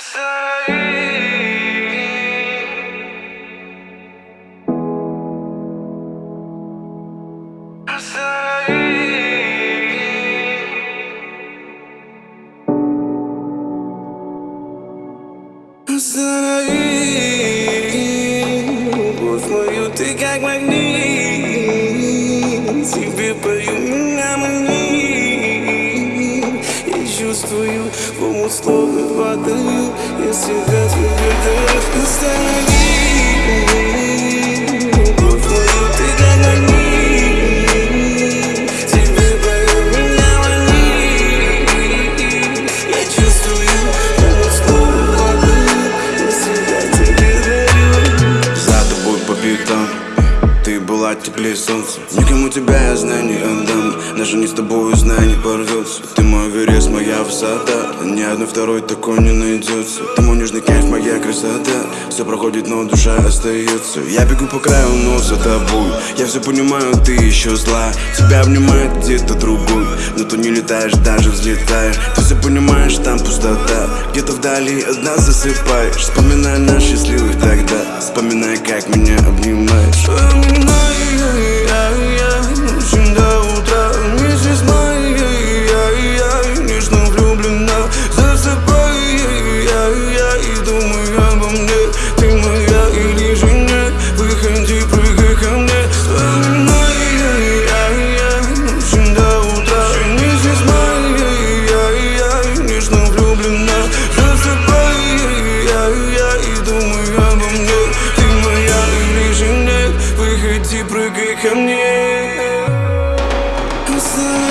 Salir, pois foi o te que aguardei. чувствую, в омут словно падаю Я Ты была теплее солнца. Никому тебя я знаю не отдам Даже не с тобой знаю не порвется. Ты мой верес, моя высота Ни одной второй такой не найдется. Ты мой нежный кайф, моя красота Все проходит, но душа остается Я бегу по краю, но за тобой. Я все понимаю, ты еще зла. Тебя обнимает где-то другой Но ты не летаешь, даже взлетаешь. Ты все понимаешь, там пустота. Где-то вдали одна засыпаешь. Вспоминай наш счастливый тогда. Вспоминай, как меня обнимаешь. Вспоминаю прыгай ко мне. Красавица